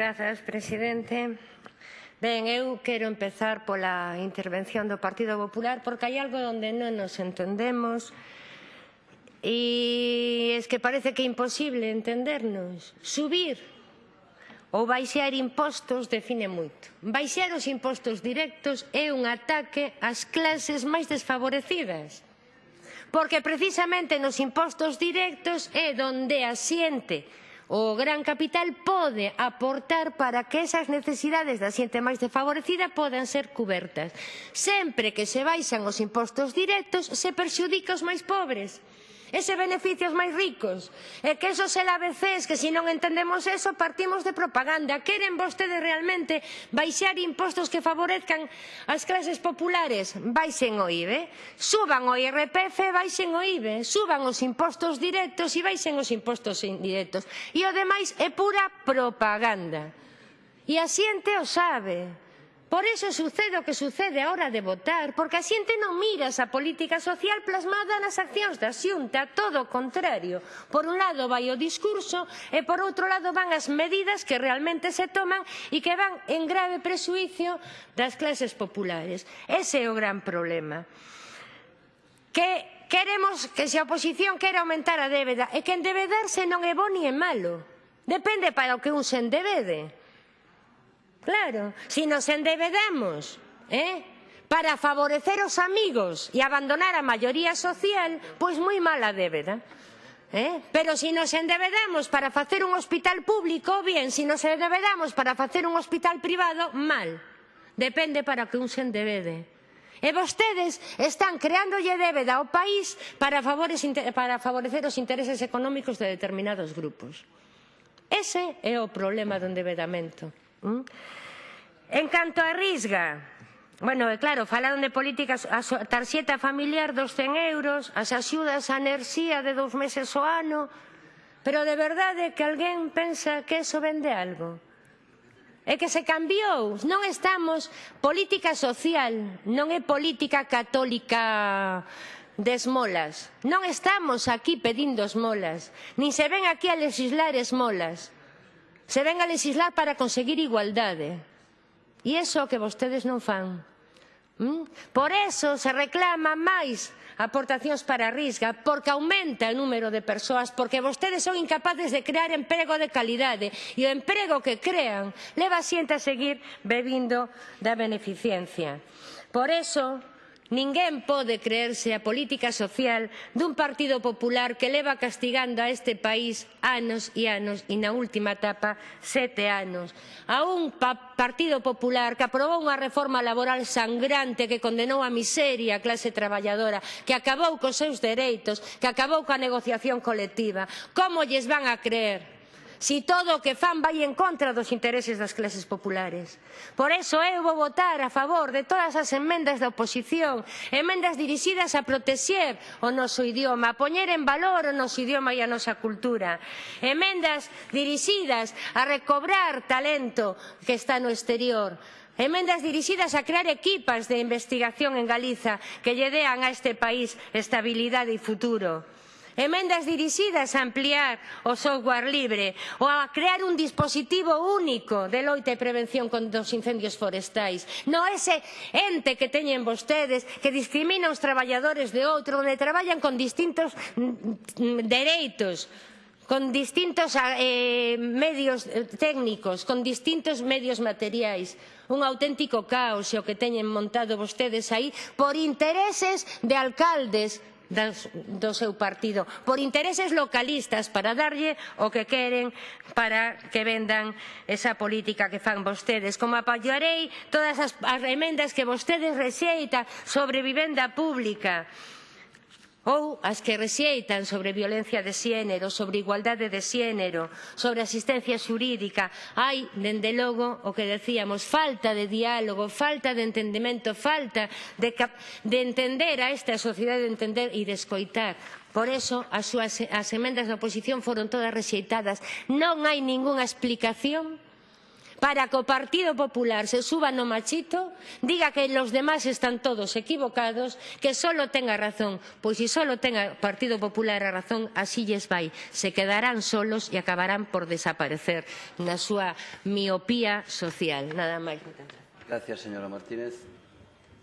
Grazas, presidente. Ben, eu quero empezar pola intervención do Partido Popular porque hai algo onde non nos entendemos e es que parece que é imposible entendernos. Subir ou baixar impostos define moito. Baixar os impostos directos é un ataque ás clases máis desfavorecidas porque precisamente nos impostos directos é donde asiente o gran capital pode aportar para que esas necesidades da xente máis desfavorecida podan ser cubertas. Sempre que se baixan os impostos directos, se perxudica os máis pobres ese beneficio aos máis ricos. E que esos LABCs, que se non entendemos eso, partimos de propaganda. Queren vostedes realmente baixar impostos que favorezcan as clases populares? Baixen o IBE, suban o IRPF, baixen o IBE, suban os impostos directos e baixen os impostos indirectos. E o demais é pura propaganda. E a xente o sabe. Por eso sucede o que sucede a hora de votar, porque a xente non mira esa política social plasmada nas accións da xunta, todo o contrario. Por un lado vai o discurso e por outro lado van as medidas que realmente se toman e que van en grave presuicio das clases populares. Ese é o gran problema. Que queremos que se a oposición quere aumentar a débeda e que endebedarse non é bo ni é malo. Depende para o que un se endebede Claro, si nos endebedamos, eh? para favorecer os amigos e abandonar a maioría social, pois moi mala débeda. Eh? Pero se si nos endebedamos para facer un hospital público, bien, se si nos endebedamos para facer un hospital privado, mal. Depende para que un se endebede. E vostedes están creándolle débeda ao país para, favores, para favorecer os intereses económicos de determinados grupos. Ese é o problema do endebedamento. Mm? En canto a Risga, Bueno, é claro, falaron de políticas, a tarxeta familiar dos 100 euros, as axudas á enerxía de dous meses ao ano, pero de verdade que alguén pensa que eso vende algo. É que se cambiou, non estamos, política social, non é política católica de esmolas. Non estamos aquí pedindo esmolas, nin se ven aquí a legislar esmolas. Se ven a legislar para conseguir igualdade. E iso que vostedes non fan. ¿Mm? Por eso se reclama máis aportacións para a risga, porque aumenta o número de persoas, porque vostedes son incapaces de crear emprego de calidade e o emprego que crean leva a xente a seguir bebindo da beneficencia. Por eso, Ninguén pode creerse a política social dun Partido Popular que leva castigando a este país anos e anos e na última etapa sete anos. A un pa Partido Popular que aprobou unha reforma laboral sangrante que condenou a miseria a clase traballadora, que acabou cos seus dereitos, que acabou coa negociación colectiva. Como lles van a creer? si todo o que fan vai en contra dos intereses das clases populares. Por eso eu vou votar a favor de todas as emendas da oposición, emendas dirixidas a protexer o noso idioma, a poñer en valor o noso idioma e a nosa cultura, emendas dirixidas a recobrar talento que está no exterior, emendas dirixidas a crear equipas de investigación en Galiza que lle dean a este país estabilidade e futuro emendas dirixidas a ampliar o software libre ou a crear un dispositivo único de loita e prevención contra os incendios forestais. No ese ente que teñen vostedes que discrimina os traballadores de outro, onde traballan con distintos mm, mm, dereitos con distintos ah, eh, medios eh, técnicos, con distintos medios materiais. Un auténtico caos o que teñen montado vostedes aí por intereses de alcaldes das, do seu partido por intereses localistas para darlle o que queren para que vendan esa política que fan vostedes. Como apoiarei todas as, as emendas que vostedes rexeitan sobre vivenda pública? ou as que rexeitan sobre violencia de xénero, sobre igualdade de xénero, sobre asistencia xurídica. Hai, dende logo, o que decíamos, falta de diálogo, falta de entendimento, falta de, de entender a esta sociedade, de entender e de escoitar. Por eso as, súas, as emendas da oposición foron todas rexeitadas. Non hai ningunha explicación para que o Partido Popular se suba no machito, diga que los demás están todos equivocados, que solo tenga razón, pois se solo tenga o Partido Popular a razón, así lles vai. Se quedarán solos e acabarán por desaparecer na súa miopía social. Nada máis. Gracias, señora Martínez.